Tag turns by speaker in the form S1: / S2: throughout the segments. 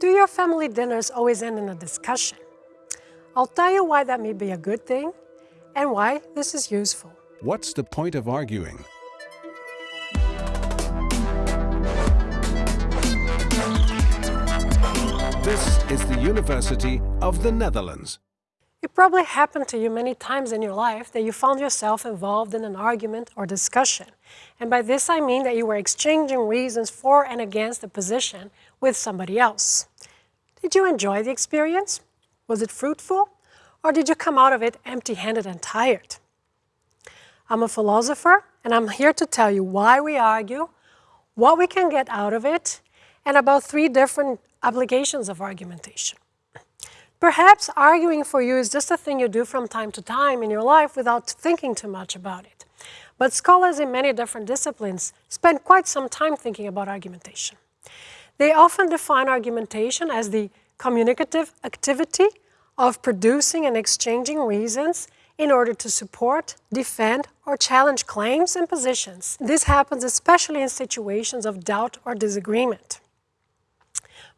S1: Do your family dinners always end in a discussion? I'll tell you why that may be a good thing and why this is useful.
S2: What's the point of arguing? This is the University of the Netherlands.
S1: It probably happened to you many times in your life that you found yourself involved in an argument or discussion. And by this I mean that you were exchanging reasons for and against a position with somebody else. Did you enjoy the experience? Was it fruitful? Or did you come out of it empty-handed and tired? I'm a philosopher, and I'm here to tell you why we argue, what we can get out of it, and about three different applications of argumentation. Perhaps arguing for you is just a thing you do from time to time in your life without thinking too much about it. But scholars in many different disciplines spend quite some time thinking about argumentation. They often define argumentation as the communicative activity of producing and exchanging reasons in order to support, defend, or challenge claims and positions. This happens especially in situations of doubt or disagreement.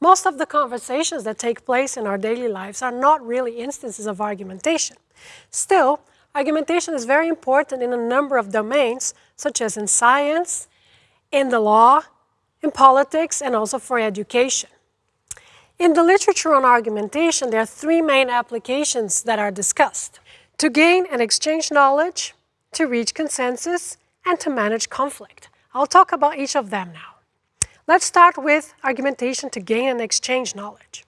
S1: Most of the conversations that take place in our daily lives are not really instances of argumentation. Still, argumentation is very important in a number of domains, such as in science, in the law, in politics, and also for education. In the literature on argumentation, there are three main applications that are discussed. To gain and exchange knowledge, to reach consensus, and to manage conflict. I'll talk about each of them now. Let's start with argumentation to gain and exchange knowledge.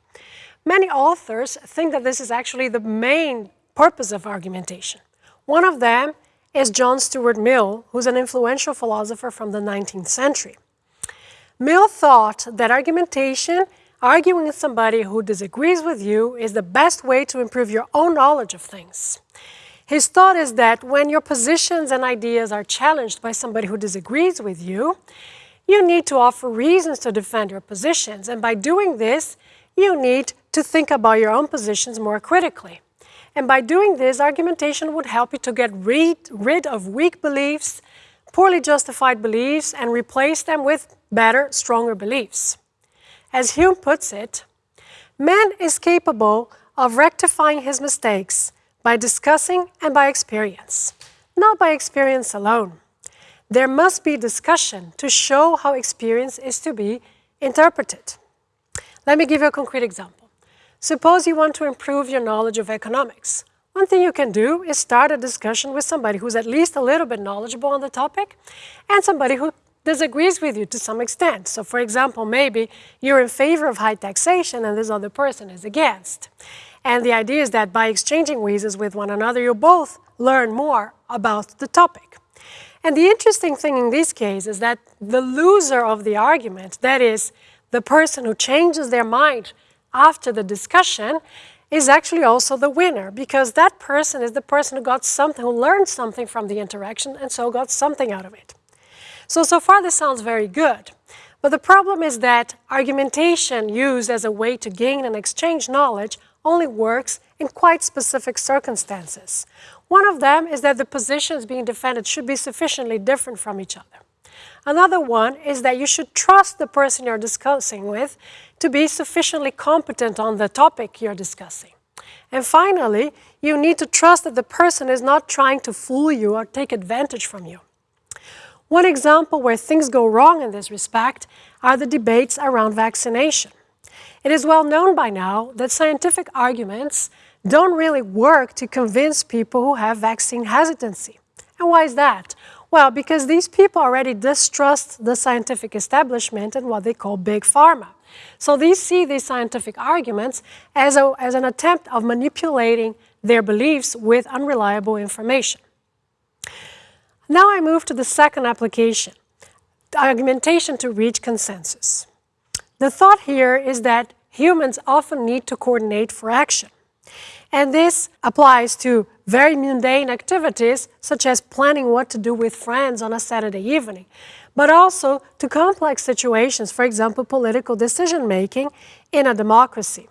S1: Many authors think that this is actually the main purpose of argumentation. One of them is John Stuart Mill, who's an influential philosopher from the 19th century. Mill thought that argumentation, arguing with somebody who disagrees with you, is the best way to improve your own knowledge of things. His thought is that when your positions and ideas are challenged by somebody who disagrees with you, you need to offer reasons to defend your positions. And by doing this, you need to think about your own positions more critically. And by doing this, argumentation would help you to get rid, rid of weak beliefs, poorly justified beliefs, and replace them with better, stronger beliefs. As Hume puts it, man is capable of rectifying his mistakes by discussing and by experience, not by experience alone there must be discussion to show how experience is to be interpreted. Let me give you a concrete example. Suppose you want to improve your knowledge of economics. One thing you can do is start a discussion with somebody who's at least a little bit knowledgeable on the topic and somebody who disagrees with you to some extent. So for example, maybe you're in favor of high taxation and this other person is against. And the idea is that by exchanging reasons with one another, you both learn more about the topic. And the interesting thing in this case is that the loser of the argument, that is, the person who changes their mind after the discussion, is actually also the winner because that person is the person who got something, who learned something from the interaction and so got something out of it. So, so far this sounds very good. But the problem is that argumentation used as a way to gain and exchange knowledge only works in quite specific circumstances. One of them is that the positions being defended should be sufficiently different from each other. Another one is that you should trust the person you're discussing with to be sufficiently competent on the topic you're discussing. And finally, you need to trust that the person is not trying to fool you or take advantage from you. One example where things go wrong in this respect are the debates around vaccination. It is well known by now that scientific arguments don't really work to convince people who have vaccine hesitancy. And why is that? Well, because these people already distrust the scientific establishment and what they call big pharma. So they see these scientific arguments as, a, as an attempt of manipulating their beliefs with unreliable information. Now I move to the second application, argumentation to reach consensus. The thought here is that humans often need to coordinate for action. And this applies to very mundane activities, such as planning what to do with friends on a Saturday evening, but also to complex situations, for example, political decision making in a democracy.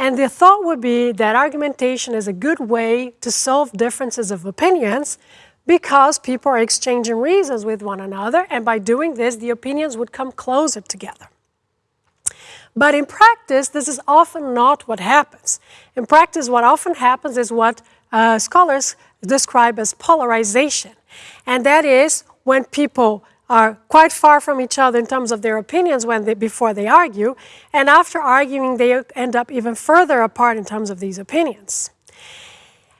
S1: And the thought would be that argumentation is a good way to solve differences of opinions because people are exchanging reasons with one another, and by doing this, the opinions would come closer together. But in practice, this is often not what happens. In practice, what often happens is what uh, scholars describe as polarization. And that is when people are quite far from each other in terms of their opinions when they, before they argue, and after arguing, they end up even further apart in terms of these opinions.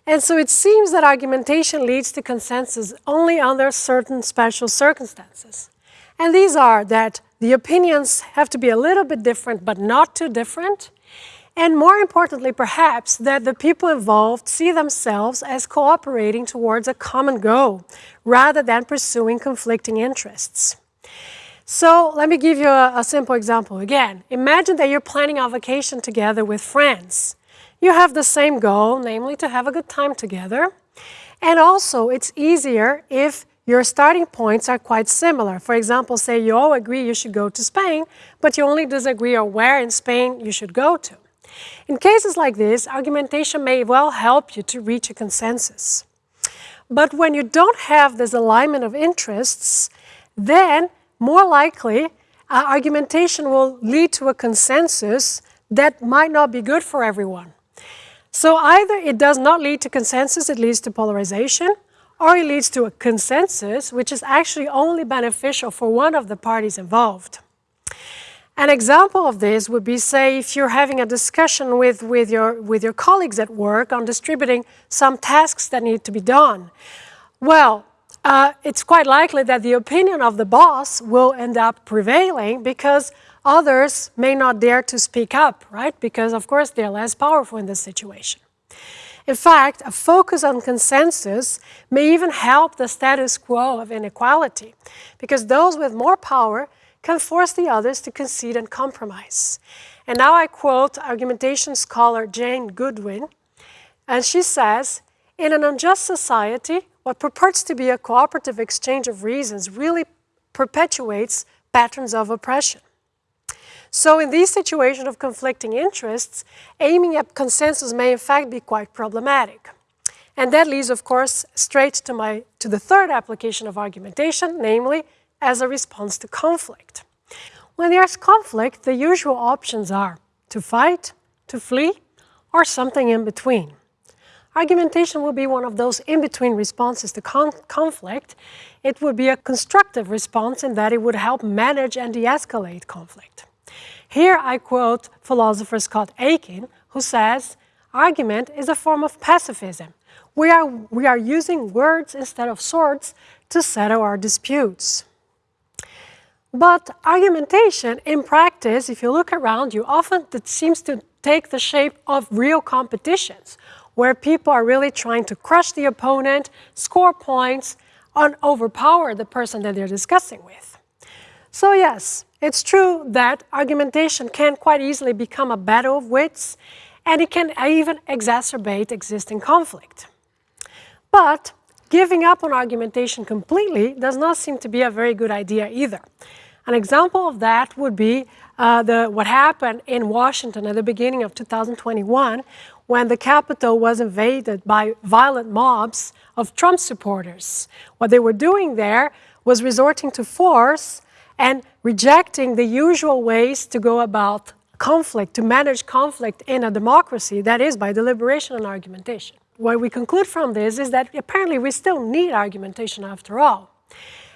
S1: And so it seems that argumentation leads to consensus only under certain special circumstances. And these are that the opinions have to be a little bit different, but not too different. And more importantly, perhaps, that the people involved see themselves as cooperating towards a common goal rather than pursuing conflicting interests. So let me give you a, a, simple example again. Imagine that you're planning a vacation together with friends. You have the same goal, namely to have a good time together. And also, it's easier if your starting points are quite similar. For example, say you all agree you should go to Spain, but you only disagree on where in Spain you should go to. In cases like this, argumentation may well help you to reach a consensus. But when you don't have this alignment of interests, then more likely uh, argumentation will lead to a consensus that might not be good for everyone. So either it does not lead to consensus, it leads to polarization, or it leads to a consensus which is actually only beneficial for one of the parties involved. An example of this would be, say, if you're having a discussion with, with, your, with your colleagues at work on distributing some tasks that need to be done. Well, uh, it's quite likely that the opinion of the boss will end up prevailing because others may not dare to speak up, right? Because, of course, they're less powerful in this situation. In fact, a focus on consensus may even help the status quo of inequality because those with more power can force the others to concede and compromise. And now I quote argumentation scholar Jean Goodwin, and she says, in an unjust society, what purports to be a cooperative exchange of reasons really perpetuates patterns of oppression. So in these situations of conflicting interests, aiming at consensus may in fact be quite problematic. And that leads, of course, straight to, my, to the third application of argumentation, namely as a response to conflict. When there's conflict, the usual options are to fight, to flee, or something in between. Argumentation will be one of those in-between responses to con conflict. It would be a constructive response in that it would help manage and de-escalate conflict. Here I quote philosopher Scott Aikin, who says, argument is a form of pacifism. We are, we are using words instead of swords to settle our disputes. But argumentation in practice, if you look around you, often it seems to take the shape of real competitions, where people are really trying to crush the opponent, score points, and overpower the person that they're discussing with. So yes, it's true that argumentation can quite easily become a battle of wits, and it can even exacerbate existing conflict. But Giving up on argumentation completely does not seem to be a very good idea either. An example of that would be uh, the, what happened in Washington at the beginning of 2021 when the Capitol was invaded by violent mobs of Trump supporters. What they were doing there was resorting to force and rejecting the usual ways to go about conflict, to manage conflict in a democracy, that is by deliberation and argumentation what we conclude from this is that apparently we still need argumentation after all.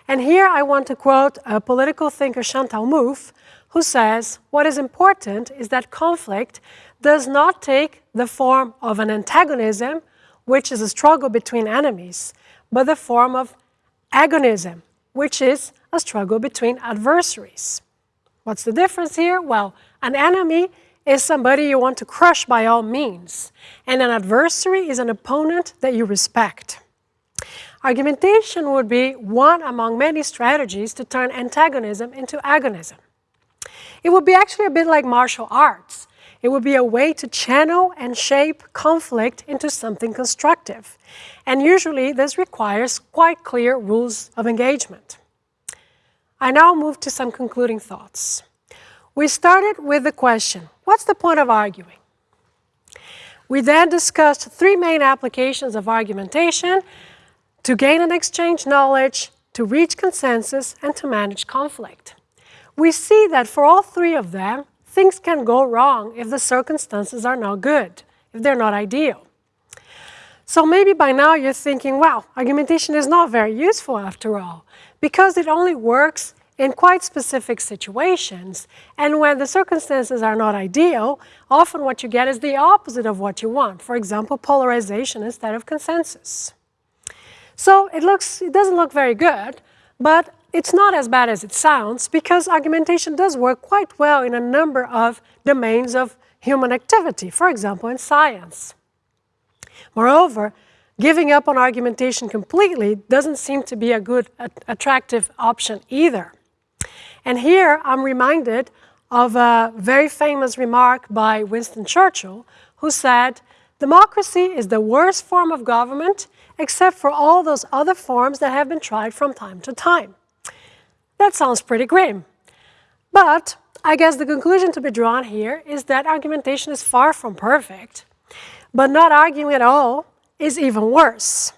S1: And here I want to quote a political thinker, Chantal Mouffe, who says, what is important is that conflict does not take the form of an antagonism, which is a struggle between enemies, but the form of agonism, which is a struggle between adversaries. What's the difference here? Well, an enemy is somebody you want to crush by all means, and an adversary is an opponent that you respect. Argumentation would be one among many strategies to turn antagonism into agonism. It would be actually a bit like martial arts. It would be a way to channel and shape conflict into something constructive. And usually this requires quite clear rules of engagement. I now move to some concluding thoughts. We started with the question, what's the point of arguing? We then discussed three main applications of argumentation to gain and exchange knowledge, to reach consensus, and to manage conflict. We see that for all three of them, things can go wrong if the circumstances are not good, if they're not ideal. So maybe by now you're thinking, wow, argumentation is not very useful after all, because it only works in quite specific situations. And when the circumstances are not ideal, often what you get is the opposite of what you want. For example, polarization instead of consensus. So it looks, it doesn't look very good, but it's not as bad as it sounds because argumentation does work quite well in a number of domains of human activity, for example, in science. Moreover, giving up on argumentation completely doesn't seem to be a good, attractive option either. And here I'm reminded of a very famous remark by Winston Churchill, who said, Democracy is the worst form of government except for all those other forms that have been tried from time to time. That sounds pretty grim. But I guess the conclusion to be drawn here is that argumentation is far from perfect, but not arguing at all is even worse.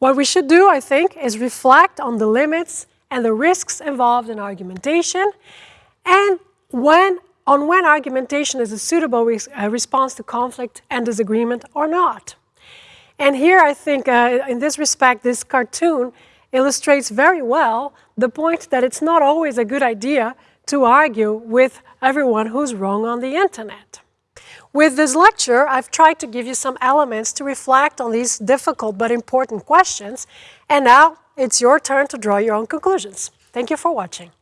S1: What we should do, I think, is reflect on the limits and the risks involved in argumentation and when, on when argumentation is a suitable res uh, response to conflict and disagreement or not. And here I think, uh, in this respect, this cartoon illustrates very well the point that it's not always a good idea to argue with everyone who's wrong on the internet. With this lecture, I've tried to give you some elements to reflect on these difficult but important questions, and now it's your turn to draw your own conclusions. Thank you for watching.